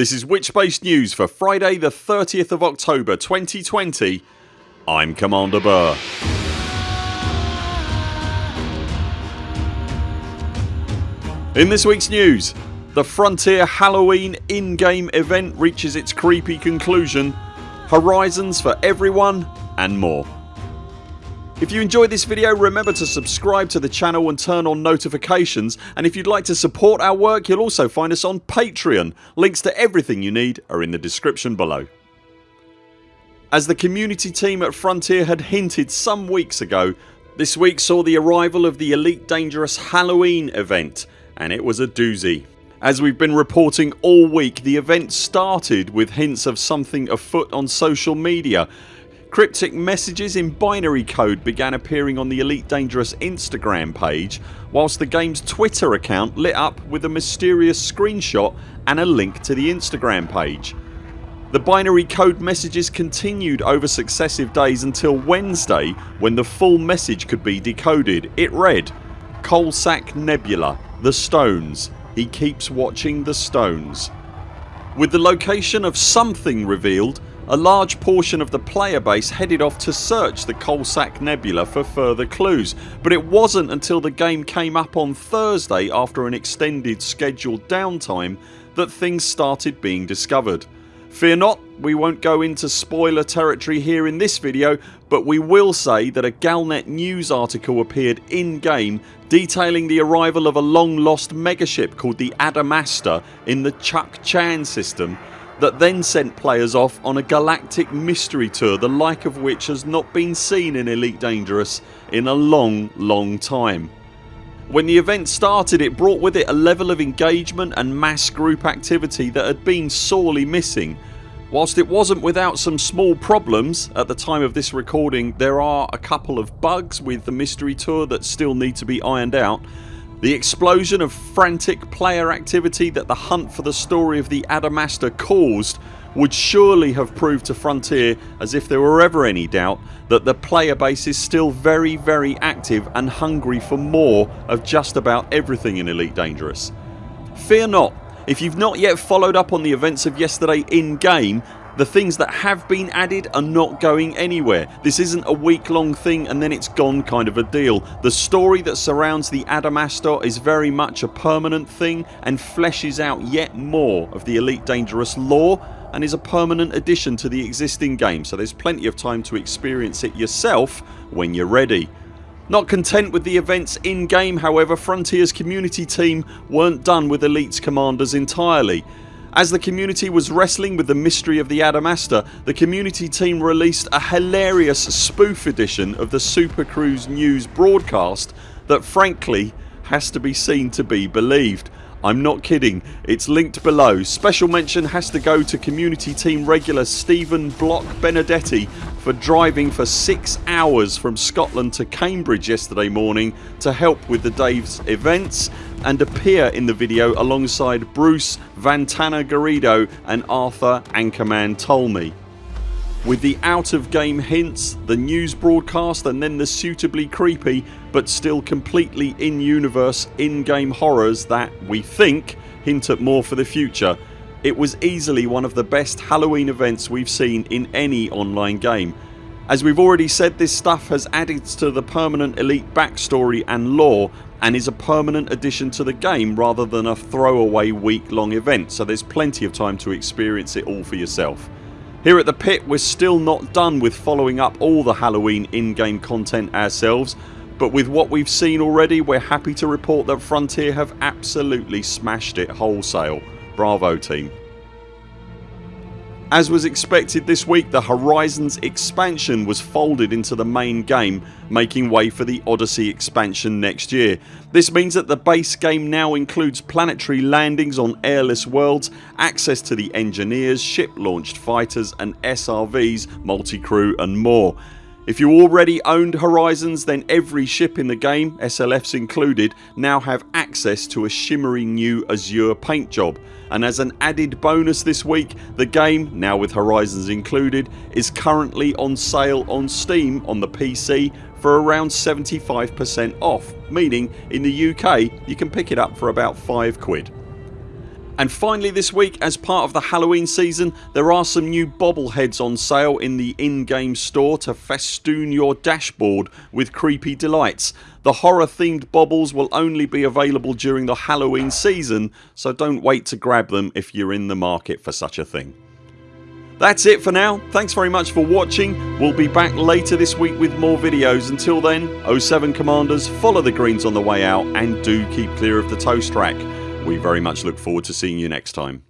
This is Witchbase News for Friday the 30th of October 2020 I'm Commander Burr. In this weeks news the Frontier Halloween in-game event reaches its creepy conclusion, Horizons for everyone and more. If you enjoyed this video remember to subscribe to the channel and turn on notifications and if you'd like to support our work you'll also find us on Patreon. Links to everything you need are in the description below. As the community team at Frontier had hinted some weeks ago this week saw the arrival of the Elite Dangerous Halloween event and it was a doozy. As we've been reporting all week the event started with hints of something afoot on social media. Cryptic messages in binary code began appearing on the Elite Dangerous Instagram page whilst the games Twitter account lit up with a mysterious screenshot and a link to the Instagram page. The binary code messages continued over successive days until Wednesday when the full message could be decoded. It read Coalsack Nebula, The Stones, he keeps watching the stones. With the location of something revealed a large portion of the player base headed off to search the Coalsack Nebula for further clues but it wasn't until the game came up on Thursday after an extended scheduled downtime that things started being discovered. Fear not we won't go into spoiler territory here in this video but we will say that a Galnet news article appeared in game detailing the arrival of a long lost megaship called the Adamastor in the Chuck Chan system that then sent players off on a galactic mystery tour the like of which has not been seen in Elite Dangerous in a long long time. When the event started it brought with it a level of engagement and mass group activity that had been sorely missing. Whilst it wasn't without some small problems at the time of this recording there are a couple of bugs with the mystery tour that still need to be ironed out. The explosion of frantic player activity that the hunt for the story of the Adamastor caused would surely have proved to Frontier as if there were ever any doubt that the player base is still very very active and hungry for more of just about everything in Elite Dangerous. Fear not if you've not yet followed up on the events of yesterday in game the things that have been added are not going anywhere. This isn't a week long thing and then it's gone kind of a deal. The story that surrounds the Adamastor is very much a permanent thing and fleshes out yet more of the Elite Dangerous lore and is a permanent addition to the existing game so there's plenty of time to experience it yourself when you're ready. Not content with the events in game however Frontiers community team weren't done with Elite's commanders entirely. As the community was wrestling with the mystery of the Adamastor the community team released a hilarious spoof edition of the Super Cruise news broadcast that frankly has to be seen to be believed. I'm not kidding. It's linked below. Special mention has to go to community team regular Stephen Block Benedetti for driving for 6 hours from Scotland to Cambridge yesterday morning to help with the Dave's events and appear in the video alongside Bruce Vantana Garrido and Arthur Anchorman Tolmie with the out of game hints, the news broadcast and then the suitably creepy but still completely in universe in game horrors that, we think, hint at more for the future. It was easily one of the best Halloween events we've seen in any online game. As we've already said this stuff has added to the permanent elite backstory and lore and is a permanent addition to the game rather than a throwaway week long event so there's plenty of time to experience it all for yourself. Here at the pit we're still not done with following up all the Halloween in-game content ourselves but with what we've seen already we're happy to report that Frontier have absolutely smashed it wholesale. Bravo team. As was expected this week the Horizons expansion was folded into the main game making way for the Odyssey expansion next year. This means that the base game now includes planetary landings on airless worlds, access to the engineers, ship launched fighters and SRVs, multi-crew and more. If you already owned Horizons then every ship in the game, SLFs included, now have access to a shimmery new Azure paint job and as an added bonus this week the game, now with Horizons included, is currently on sale on Steam on the PC for around 75% off meaning in the UK you can pick it up for about 5 quid. And finally this week as part of the Halloween season there are some new bobbleheads on sale in the in-game store to festoon your dashboard with creepy delights. The horror themed bobbles will only be available during the Halloween season so don't wait to grab them if you're in the market for such a thing. That's it for now. Thanks very much for watching. We'll be back later this week with more videos. Until then 0 7 CMDRs follow the greens on the way out and do keep clear of the toast rack. We very much look forward to seeing you next time.